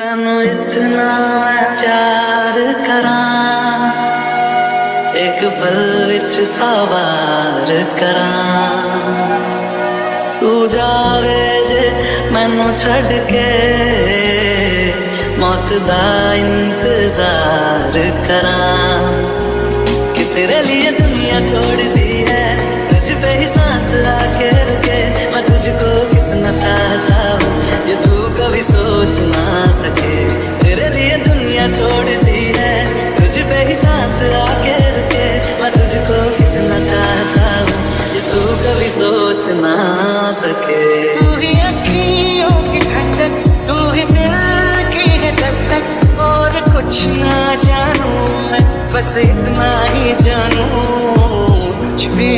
तेनू इतना मैं प्यार करा। एक पल विच सवार करा। तू जावे जे मैनू छड़ के, मौत दा इंतज़ार करा। कि तेरे लिए दुनिया छोड़ दी है, तुझ पे ही सांस आके रुके। मैं तुझको कितना चाहता हूँ, ये तू कभी सोच ना सके। तेरे लिए दुनिया छोड़ दी है। तुझ पे ही सांस आके रुके। मैं तुझको कितना चाहता हूँ ये तू कभी सोच ना सके। तू ही अखियों की ठंडक तू ही दिल की है दस्तक। और कुछ ना जानू मैं, बस इतना ही जानू। कुछ भी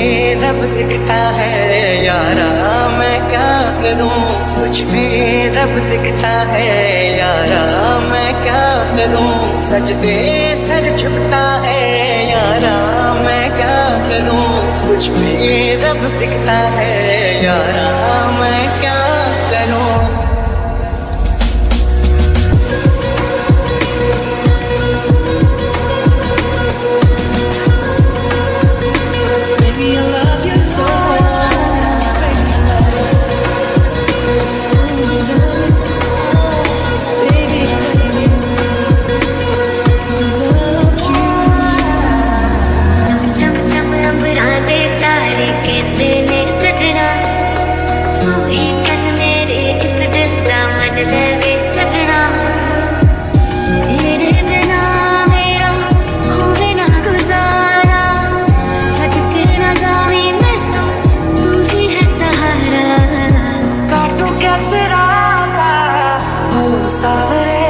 रब दिखता है यारा, मैं क्या करूँ? कुछ भी रब दिखता है यारा, मैं क्या करूँ? सजदे सर झुकता है यारा, मैं क्या करूँ? कुछ भी रब दिखता है यारा, मैं क्या सावरे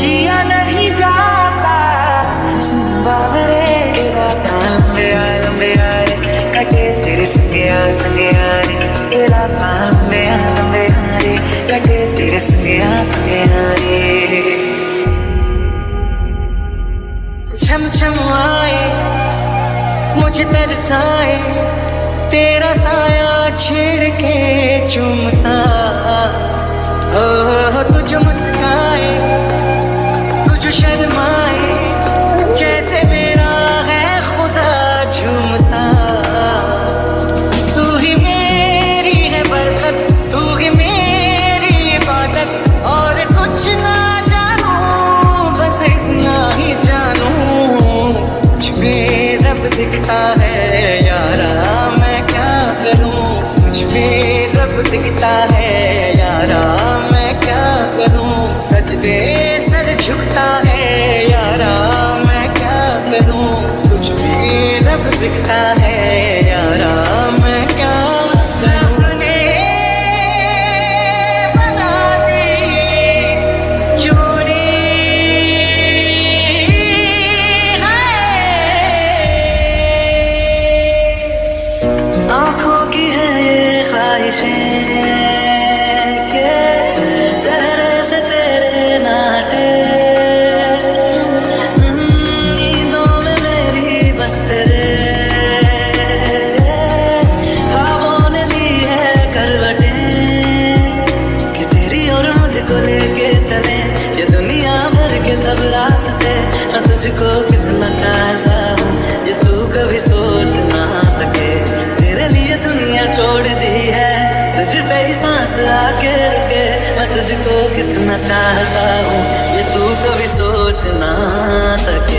जिया नहीं जाता। बावरे राता लंबे आए आए। कटे तेरे संगे आ संगे आ रे। ये राता लंबे आ लंबे आ कटे तेरे संगे आ संगे आ रे। छम आए, मुझे तरसाए। तेरा साया छेड़ के चुमता तुझ मुस्काए, तुझ शर्माए, जैसे मेरा है खुदा झूमता। तू ही मेरी है बरकत, तू ही मेरी इबादत, और कुछ ना जानू, बस इतना ही जानू, कुछ रब दिखता है, यारा, मैं क्या करूँ? भी रब दिखता है, यारा। सर है यारा, मैं क्या करूँ? कुछ भी रब दिखता है यारा, मैं क्या अपने बना दे जोड़ी है। आँखों की है ये ख्वाहिशें। सब रास्ते मैं तुझको कितना चाहता हूँ, ये तू कभी सोच ना सके। तेरे लिए दुनिया छोड़ दी है, तुझ पे ही सांस आके रुके। मैं तुझको कितना चाहता हूँ, ये तू कभी सोच ना सके।